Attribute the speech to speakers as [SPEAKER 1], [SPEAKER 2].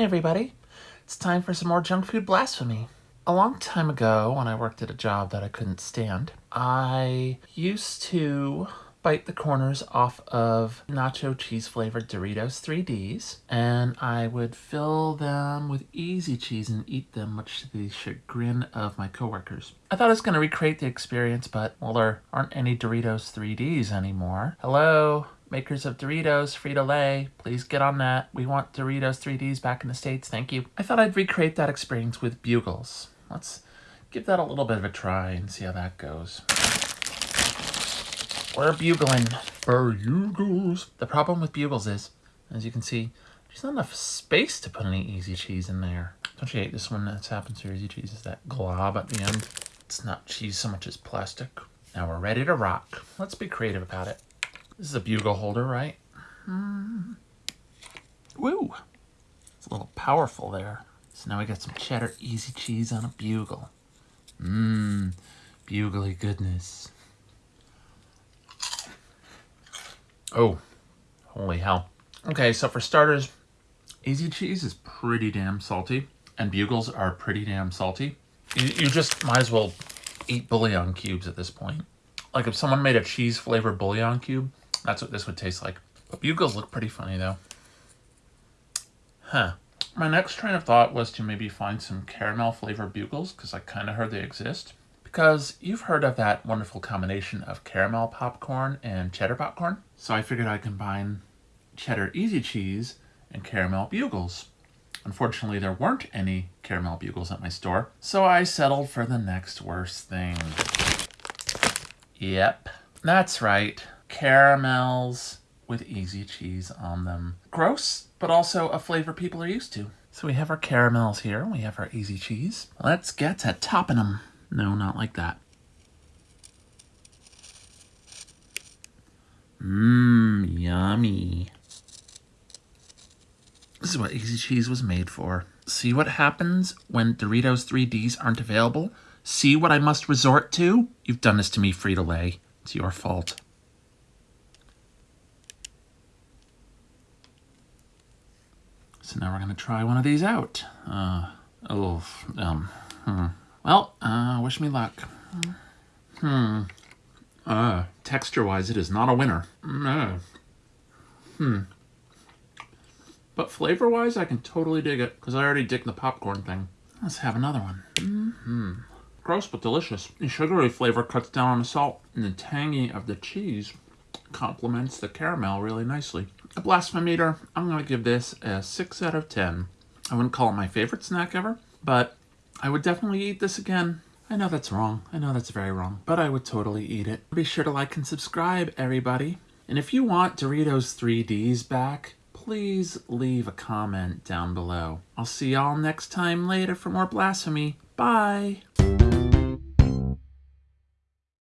[SPEAKER 1] Hey everybody, it's time for some more junk food blasphemy. A long time ago, when I worked at a job that I couldn't stand, I used to bite the corners off of nacho cheese flavored Doritos 3Ds and I would fill them with easy cheese and eat them much to the chagrin of my coworkers. I thought I was going to recreate the experience but well there aren't any Doritos 3Ds anymore. Hello? Makers of Doritos, Frito-Lay, please get on that. We want Doritos 3Ds back in the States, thank you. I thought I'd recreate that experience with Bugles. Let's give that a little bit of a try and see how that goes. We're bugling. Bugles. The problem with bugles is, as you can see, there's not enough space to put any easy cheese in there. Don't you hate this one that's happens to easy cheese is that glob at the end. It's not cheese so much as plastic. Now we're ready to rock. Let's be creative about it. This is a bugle holder, right? Mm. Woo! It's a little powerful there. So now we got some cheddar easy cheese on a bugle. Mmm, bugly goodness. Oh, holy hell. Okay, so for starters, easy cheese is pretty damn salty, and bugles are pretty damn salty. You, you just might as well eat bouillon cubes at this point. Like if someone made a cheese flavored bouillon cube, that's what this would taste like. Bugles look pretty funny though. Huh. My next train of thought was to maybe find some caramel flavored bugles because I kind of heard they exist. Because you've heard of that wonderful combination of caramel popcorn and cheddar popcorn. So I figured I'd combine cheddar easy cheese and caramel bugles. Unfortunately, there weren't any caramel bugles at my store, so I settled for the next worst thing. Yep, that's right caramels with easy cheese on them. Gross, but also a flavor people are used to. So we have our caramels here, we have our easy cheese. Let's get to topping them. No, not like that. Mmm, yummy. This is what easy cheese was made for. See what happens when Doritos 3Ds aren't available? See what I must resort to? You've done this to me, Frito-Lay. It's your fault. So now we're going to try one of these out. Uh, oh, um, hmm. Well, uh, wish me luck. Hmm. Uh, texture-wise, it is not a winner. No. Hmm. But flavor-wise, I can totally dig it, because I already dig the popcorn thing. Let's have another one. Mm hmm Gross, but delicious. The sugary flavor cuts down on the salt, and the tangy of the cheese complements the caramel really nicely. A blasphemeter, I'm going to give this a 6 out of 10. I wouldn't call it my favorite snack ever, but I would definitely eat this again. I know that's wrong. I know that's very wrong, but I would totally eat it. Be sure to like and subscribe, everybody. And if you want Doritos 3Ds back, please leave a comment down below. I'll see y'all next time later for more blasphemy. Bye!